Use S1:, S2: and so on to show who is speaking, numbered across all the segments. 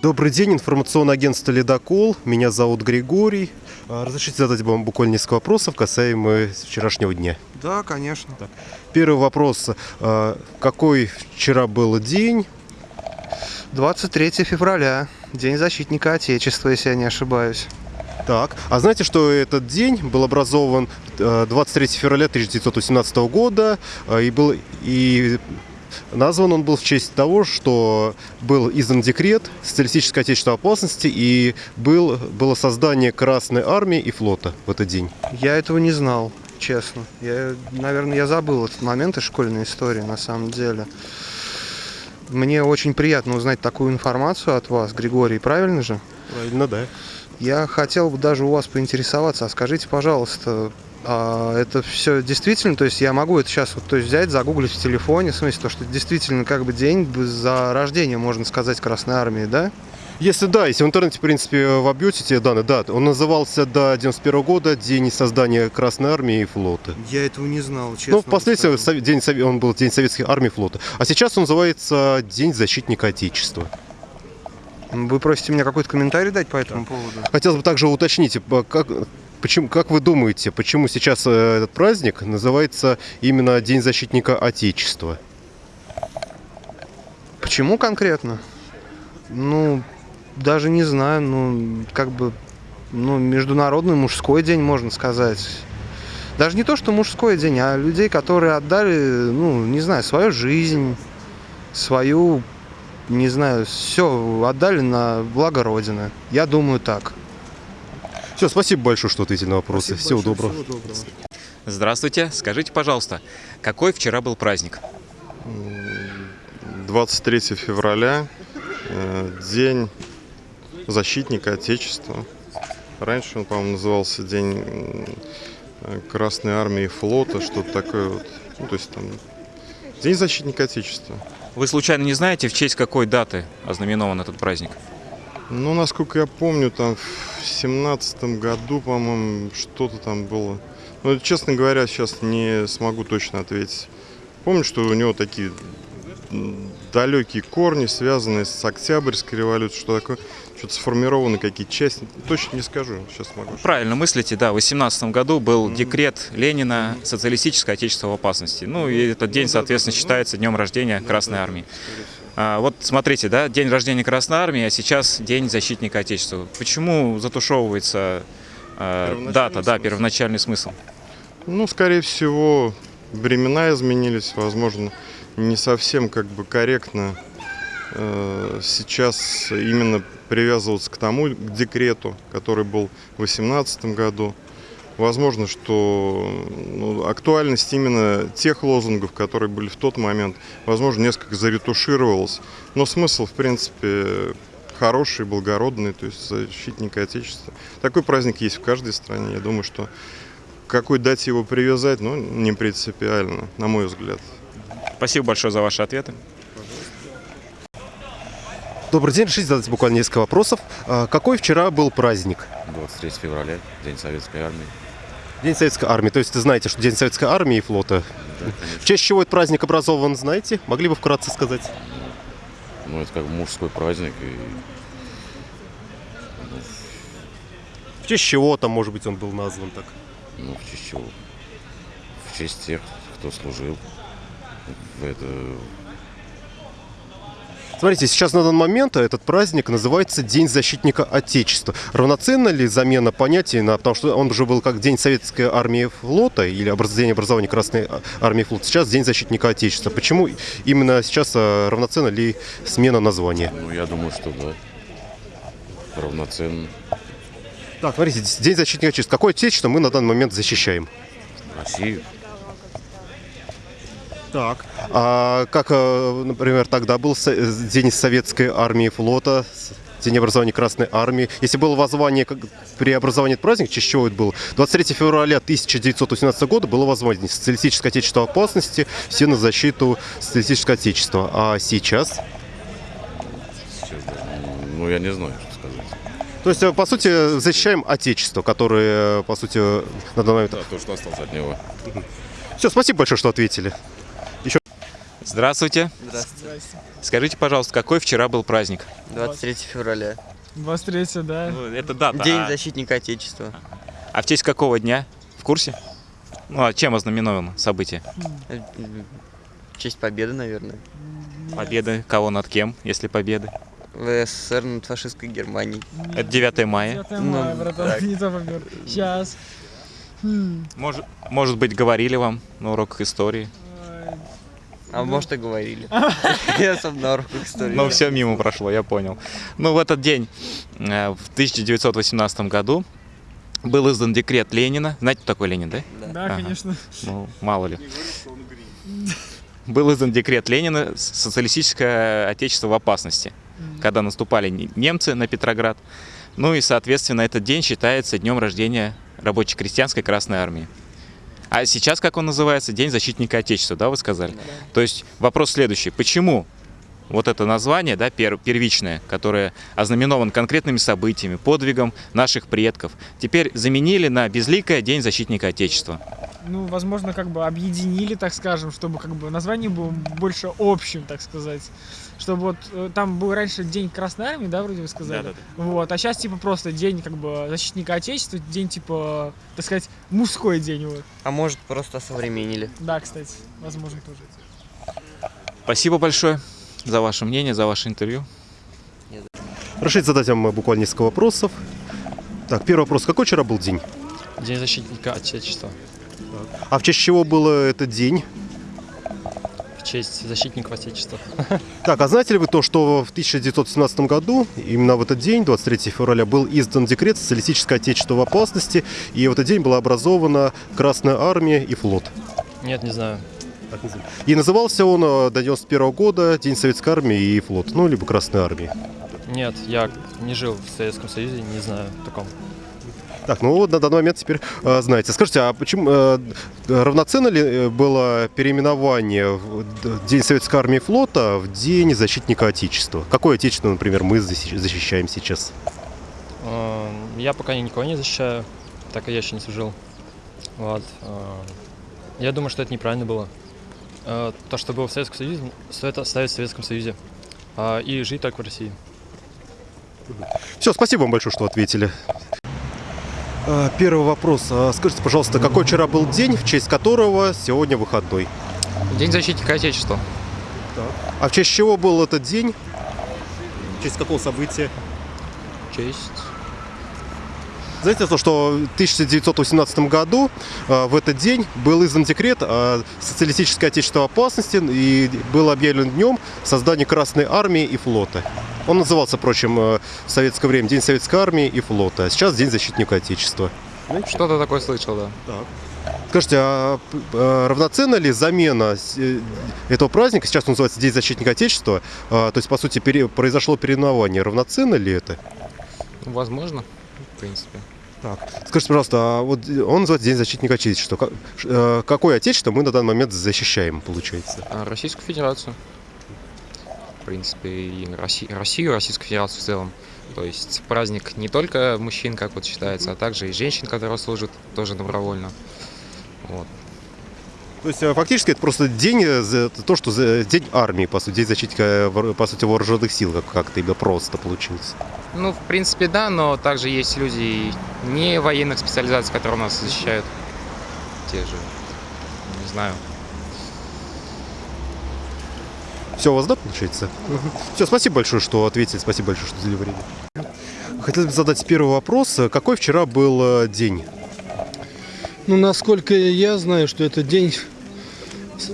S1: Добрый день, информационное агентство «Ледокол». Меня зовут Григорий. А, Разрешите задать вам буквально несколько вопросов касаемо вчерашнего дня.
S2: Да, конечно.
S1: Первый вопрос. а, Какой вчера был день?
S2: 23 февраля, День защитника Отечества, если я не ошибаюсь.
S1: Так, а знаете, что этот день был образован э, 23 февраля 1918 года э, и был и назван он был в честь того, что был издан декрет социалистической отечественной опасности и был, было создание Красной армии и флота в этот день.
S2: Я этого не знал, честно. Я, наверное, я забыл этот момент из школьной истории, на самом деле. Мне очень приятно узнать такую информацию от вас, Григорий, правильно же?
S1: Правильно, да.
S2: Я хотел бы даже у вас поинтересоваться, а скажите, пожалуйста, это все действительно, то есть я могу это сейчас вот, то есть взять, загуглить в телефоне, в смысле, то, что действительно как бы день за рождение, можно сказать, Красной Армии, да?
S1: Если да, если в интернете, в принципе, вобьете те данные, да, он назывался до 91 года День создания Красной Армии и флота.
S2: Я этого не знал, честно.
S1: Ну, впоследствии день, он был День Советской Армии и флота. А сейчас он называется День защитника Отечества.
S2: Вы просите меня какой-то комментарий дать по этому поводу?
S1: Хотелось бы также уточнить, э, как, почему, как вы думаете, почему сейчас э, этот праздник называется именно День защитника Отечества?
S2: Почему конкретно? Ну, даже не знаю, ну, как бы, ну, международный мужской день, можно сказать. Даже не то, что мужской день, а людей, которые отдали, ну, не знаю, свою жизнь, свою, не знаю, все отдали на благо Родины. Я думаю так.
S1: Все, спасибо большое, что ответили на вопросы. Всего доброго.
S3: Здравствуйте. Скажите, пожалуйста, какой вчера был праздник?
S4: 23 февраля, э, День защитника Отечества. Раньше он, по-моему, назывался День Красной Армии и флота, что-то такое вот. Ну, то есть там День защитника Отечества.
S3: Вы случайно не знаете, в честь какой даты ознаменован этот праздник?
S4: Ну, насколько я помню, там в семнадцатом году, по-моему, что-то там было. Но, честно говоря, сейчас не смогу точно ответить. Помню, что у него такие далекие корни, связанные с Октябрьской революцией, что такое, что-то сформированы какие-то части. Точно не скажу, сейчас могу.
S3: Правильно мыслите, да, в 18 году был декрет Ленина «Социалистическое отечество в опасности». Ну и этот день, соответственно, считается днем рождения Красной Армии. А, вот смотрите, да, день рождения Красной Армии, а сейчас День защитника Отечества. Почему затушевывается э, дата, да,
S4: смысл.
S3: первоначальный смысл?
S4: Ну, скорее всего, времена изменились, возможно, не совсем как бы корректно э, сейчас именно привязываться к тому к декрету, который был в 2018 году. Возможно, что ну, актуальность именно тех лозунгов, которые были в тот момент, возможно, несколько заретушировалась. Но смысл, в принципе, хороший, благородный, то есть защитник Отечества. Такой праздник есть в каждой стране. Я думаю, что к какой дате его привязать, ну, не принципиально, на мой взгляд.
S3: Спасибо большое за ваши ответы.
S1: Добрый день, решите задать буквально несколько вопросов. А, Какой вчера был праздник?
S5: 23 февраля, День Советской Армии.
S1: День Советской Армии. То есть ты знаете, что День Советской Армии и флота. В честь чего этот праздник образован, знаете? Могли бы вкратце сказать?
S5: Ну, это как мужской праздник. И,
S1: В честь чего там, может быть, он был назван так?
S5: ну, в честь чего? В честь тех, кто служил это...
S1: Смотрите, сейчас на данный момент этот праздник называется День защитника Отечества. Равноценна ли замена понятий, на, потому что он уже был как День Советской Армии и флота или День образования Красной Армии и флота, сейчас День защитника Отечества. Почему именно сейчас а, равноценна ли смена названия?
S5: Ну, я думаю, что да. Равноценно.
S1: Так, смотрите, День защитника Отечества. Какое Отечество мы на данный момент защищаем?
S5: Россию.
S1: Так. А как, э, например, тогда был э, День Советской Армии и флота, День образования Красной Армии. Если было воззвание как этот праздник, честь чего это было? 23 февраля 1918 года было воззвание Социалистическое Отечество опасности, все на защиту Социалистического Отечества. А сейчас?
S5: Сейчас. Ну, я не знаю, что сказать.
S1: То есть, э, по сути, защищаем Отечество, которое, по сути, на данный момент...
S5: Да, то, что осталось от него.
S1: Все, спасибо большое, что ответили.
S3: Здравствуйте.
S6: Здравствуйте.
S3: Скажите, пожалуйста, какой вчера был праздник?
S6: 23 февраля.
S7: 23 да.
S3: Ну, это дата.
S6: День
S3: а,
S6: защитника Отечества.
S3: а в честь какого дня? В курсе? Ну, а чем ознаменовано событие?
S6: В честь победы, наверное.
S3: Победы кого над кем, если победы?
S6: В СССР над фашистской Германией.
S3: Это 9 мая.
S7: 9 мая,
S6: Ну,
S7: братан,
S6: так.
S7: не то попер. Сейчас.
S3: Может, может быть, говорили вам на уроках истории?
S6: А может и говорили. Я сам на уроках истории.
S3: Ну, все мимо прошло, я понял. Ну, в этот день, э, в 1918 году, был издан декрет Ленина. Знаете, кто такой Ленин, да?
S7: Да,
S3: Ага.
S7: конечно.
S3: Ну, мало ли. Был издан декрет Ленина «С- «Социалистическое отечество в опасности», когда наступали не- немцы на Петроград. Ну и, соответственно, этот день считается днем рождения рабоче-крестьянской Красной Армии. А сейчас, как он называется, День защитника Отечества, да, вы сказали? То есть вопрос следующий. Почему вот это название, да, пер- первичное, которое ознаменовано конкретными событиями, подвигом наших предков, теперь заменили на безликое День защитника Отечества?
S7: Ну, возможно, как бы объединили, так скажем, чтобы как бы название было больше общим, так сказать. Чтобы вот э, там был раньше День Красной Армии, да, вроде вы сказали?
S3: Да-да-да.
S7: Вот, а сейчас типа просто День как бы защитника Отечества, день типа, так сказать, мужской день, вот.
S6: А может просто современнили.
S7: Да, кстати, возможно тоже.
S3: Спасибо большое за ваше мнение, за ваше интервью.
S1: Разрешите задать вам буквально несколько вопросов. Так, первый вопрос. Какой вчера был день?
S8: День защитника Отечества.
S1: А в честь чего был этот день?
S8: Честь защитников Отечества.
S1: Так, а знаете ли вы то, что в 1917 году, именно в этот день, 23 февраля, был издан декрет «Социалистическое отечество в опасности», и в этот день была образована Красная Армия и флот.
S8: Нет, не знаю.
S1: И назывался он э, до 91 года День Советской Армии и флот, ну, либо Красной Армии.
S8: Нет, я не жил в Советском Союзе, не знаю таком.
S1: Так, ну вот на данный момент теперь э, знаете. Скажите, а почему э, равноценно ли э, было переименование в День Советской Армии и флота в День Защитника Отечества? Какое Отечество, например, мы защи- защищаем сейчас?
S8: Эм, Я пока никого не защищаю, так как я еще не служил. Вот. эм, Я думаю, что это неправильно было. Э, То, что было в Советском Союзе, стоит оставить в Советском Союзе. А, И жить только в России.
S1: Все, спасибо вам большое, что ответили. А, Первый вопрос. А, Скажите, пожалуйста, какой вчера был день, в честь которого сегодня выходной?
S9: День защитника Отечества.
S1: А в честь чего был этот день? В честь какого события?
S9: Честь.
S1: Знаете то, что в 1918 году э, в этот день был издан декрет о социалистическое отечество в опасности и был объявлен днем создания Красной Армии и флота. Он назывался, впрочем, э, в советское время День Советской Армии и флота, а сейчас День Защитника Отечества.
S9: Что-то такое слышал, да.
S1: Скажите, а э, равноценна ли замена этого праздника, сейчас он называется День Защитника Отечества, то есть, по сути, произошло переименование, равноценно ли это?
S9: Возможно, в принципе.
S1: Так, скажите, пожалуйста, а вот он называется День защитника Отечества. Ка- ш- э, Какое Отечество мы на данный момент защищаем, получается?
S9: А Российскую Федерацию. В принципе, и Росси- Россию, Российскую Федерацию в целом. То есть праздник не только мужчин, как вот считается, а также и женщин, которые служат тоже добровольно. Вот.
S1: То есть, э, фактически, это просто день, э, то, что день армии, по сути, день защитника, э, по сути, вооруженных сил, как- как-то именно просто получается.
S9: Ну, в принципе, да, но также есть люди не военных специализаций, которые нас защищают. Те же, не знаю,
S1: Все у вас, да, получается? Все, спасибо большое, что ответили, спасибо большое, что уделили время. Хотелось бы задать первый вопрос. Какой вчера был э, день?
S10: Ну, насколько я знаю, что это день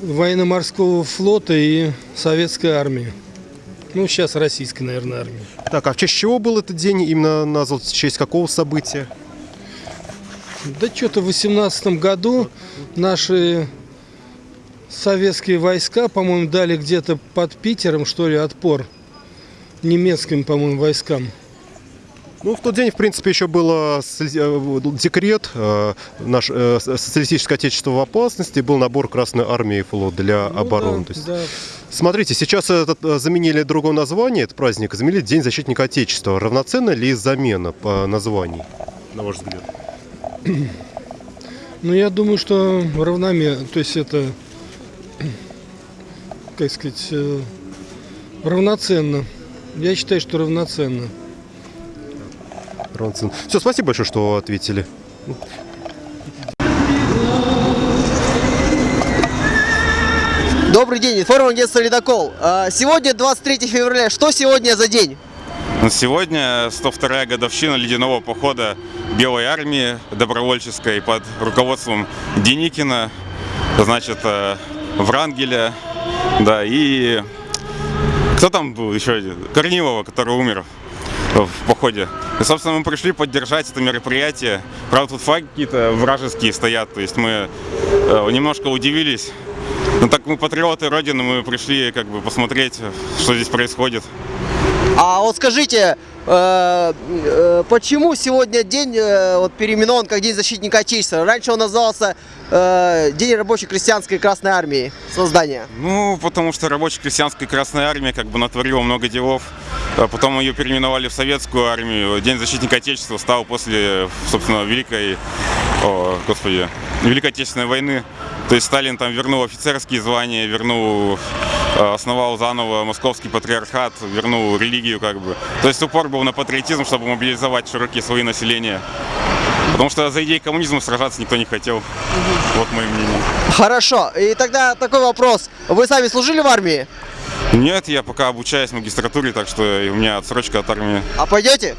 S10: военно-морского флота и советской армии. Ну, сейчас российской, наверное, армии.
S1: Так, а в честь чего был этот день? Именно назван в честь какого события?
S10: Да что-то в 18 году наши советские войска, по-моему, дали где-то под Питером, что ли, отпор немецким, по-моему, войскам.
S1: Ну, в тот день, в принципе, еще был э, декрет, э, наш э, социалистическое отечество в опасности, был набор Красной Армии и флот для
S10: Ну
S1: обороны.
S10: да,
S1: То есть,
S10: да.
S1: Смотрите, сейчас этот, заменили другое название, этот праздник, заменили День защитника Отечества. Равноценна ли замена по названию, на ваш взгляд?
S10: Ну, я думаю, что равномерно. То есть это как сказать, равноценно. Я считаю, что равноценно.
S1: Все, спасибо большое, что ответили.
S11: Добрый день, информ агентство «Ледокол». А, Сегодня 23 февраля. Что сегодня за день?
S12: Сегодня 102-я годовщина ледяного похода Белой армии добровольческой под руководством Деникина, значит, э, Врангеля, да, и кто там был еще один? Корнилова, который умер в походе. И, собственно, мы пришли поддержать это мероприятие. Правда, тут флаги какие-то вражеские стоят, то есть мы э, немножко удивились. Ну так мы патриоты Родины, мы пришли как бы посмотреть, что здесь происходит.
S11: А вот скажите, э, э, почему сегодня день э, вот, переименован как День защитника Отечества? Раньше он назывался День рабочей крестьянской Красной Армии создания.
S12: Ну, потому что рабочая крестьянская Красная Армия как бы натворила много делов. А Потом ее переименовали в Советскую армию. День защитника Отечества стал после, собственно, Великой, о, господи, Великой Отечественной войны. То есть Сталин там вернул офицерские звания, вернул, основал заново московский патриархат, вернул религию как бы. То есть упор был на патриотизм, чтобы мобилизовать широкие слои населения. Потому что за идеи коммунизма сражаться никто не хотел. Вот мое мнение.
S11: Хорошо, и тогда такой вопрос. Вы сами служили в армии?
S12: Нет, я пока обучаюсь в магистратуре, так что у меня отсрочка от армии.
S11: А пойдете?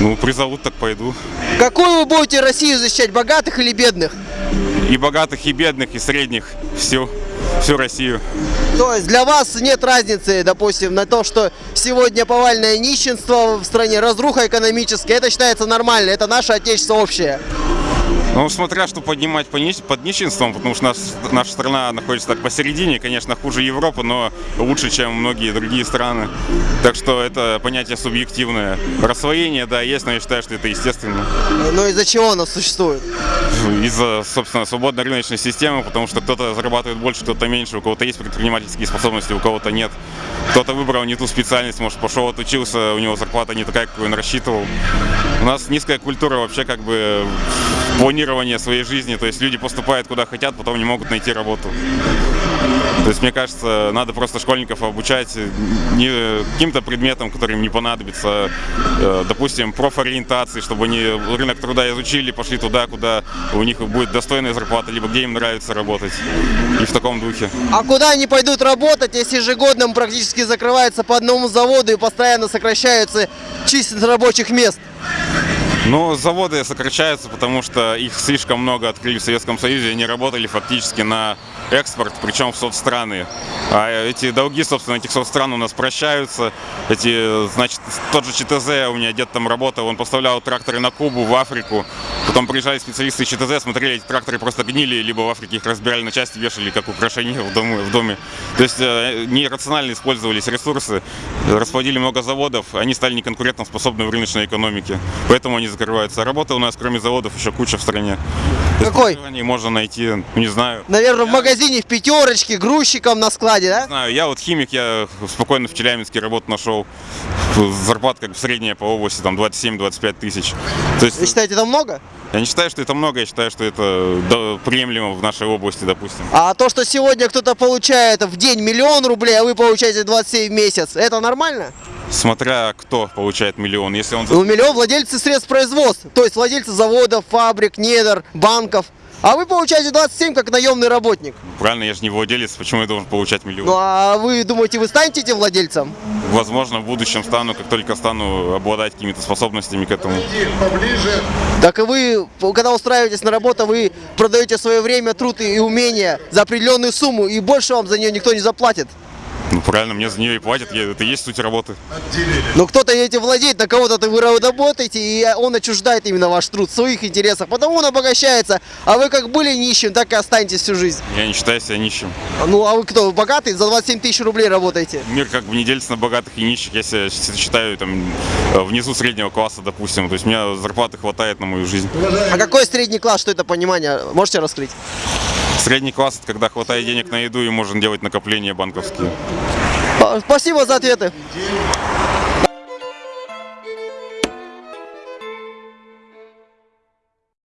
S12: Ну, призовут, так пойду.
S11: Какую вы будете Россию защищать, богатых или бедных?
S12: И богатых, и бедных, и средних. Всю, всю Россию.
S11: То есть для вас нет разницы, допустим, на то, что сегодня повальное нищенство в стране, разруха экономическая, это считается нормально, это наше отечество общее.
S12: Ну, смотря что поднимать под нищенством, потому что наш- наша страна находится так посередине, конечно, хуже Европы, но лучше, чем многие другие страны. Так что это понятие субъективное. Рассвоение, да, есть, но я считаю, что это естественно.
S11: Но из-за чего оно существует?
S12: Из-за, собственно, свободной рыночной системы, потому что кто-то зарабатывает больше, кто-то меньше, у кого-то есть предпринимательские способности, у кого-то нет. Кто-то выбрал не ту специальность, может, пошел отучился, у него зарплата не такая, какую он рассчитывал. У нас низкая культура вообще как бы планирования своей жизни, то есть люди поступают куда хотят, потом не могут найти работу. То есть, мне кажется, надо просто школьников обучать не каким-то предметам, который им не понадобится, э, допустим, профориентации, чтобы они рынок труда изучили, пошли туда, куда у них будет достойная зарплата, либо где им нравится работать. И в таком духе.
S11: А куда они пойдут работать, если ежегодно практически закрывается по одному заводу и постоянно сокращаются численность рабочих мест?
S12: Но заводы сокращаются, потому что их слишком много открыли в Советском Союзе, они работали фактически на экспорт, причем в соцстраны. А эти долги, собственно, этих соцстран у нас прощаются. Эти, значит, тот же ЧТЗ, у меня дед там работал, он поставлял тракторы на Кубу, в Африку. Потом приезжали специалисты из ЧТЗ, смотрели, эти тракторы просто гнили, либо в Африке их разбирали на части, вешали как украшение в доме. В доме. То есть э, нерационально использовались ресурсы, расплодили много заводов, они стали неконкурентоспособны в рыночной экономике. Поэтому они закрываются. А работы у нас, кроме заводов, еще куча в стране.
S11: Какой?
S12: Они можно найти, не знаю.
S11: Наверное, в магазине, в пятерочке, грузчиком на складе, да?
S12: Не знаю, я вот химик, я спокойно в Челябинске работу нашел. Зарплата как бы средняя по области, там 27-25 тысяч. То есть,
S11: Вы считаете, это много?
S12: я не считаю, что это много, я считаю, что это приемлемо в нашей области, допустим.
S11: А то, что сегодня кто-то получает в день миллион рублей, а вы получаете 27 в месяц, это нормально?
S12: Смотря кто получает миллион. Если он...
S11: Ну, миллион владельцы средств производства, то есть владельцы заводов, фабрик, недр, банков. А вы получаете 27 как наемный работник.
S12: Правильно, я же не владелец, почему я должен получать миллион?
S11: Ну а вы думаете, вы станете этим владельцем?
S12: Возможно, в будущем стану, как только стану обладать какими-то способностями к этому.
S11: Так и вы, когда устраиваетесь на работу, вы продаете свое время, труд и умения за определенную сумму, и больше вам за нее никто не заплатит.
S12: Ну, правильно, мне за нее и платят, я- это и есть суть работы.
S11: Но кто-то этим владеет, на кого-то вы работаете, и он отчуждает именно ваш труд, в своих интересах. Потому он обогащается, а вы как были нищим, так и останетесь всю жизнь.
S12: Я не считаю себя нищим.
S11: Ну а вы кто, вы богатый? За 27 тысяч рублей работаете?
S12: Мир как бы не делится на богатых и нищих. Я себя считаю там э, внизу среднего класса, допустим. То есть у меня зарплаты хватает на мою жизнь.
S11: А какой средний класс, что это понимание? Можете раскрыть?
S12: Средний класс когда хватает денег на еду и можно делать накопления банковские.
S11: Спасибо за ответы.